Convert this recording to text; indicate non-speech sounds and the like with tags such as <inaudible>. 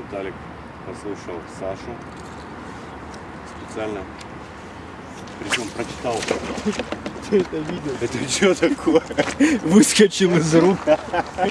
Виталик послушал Сашу. Специально. Причем прочитал. <laughs> Ты это видел? Это что такое? <laughs> Выскочил из рук.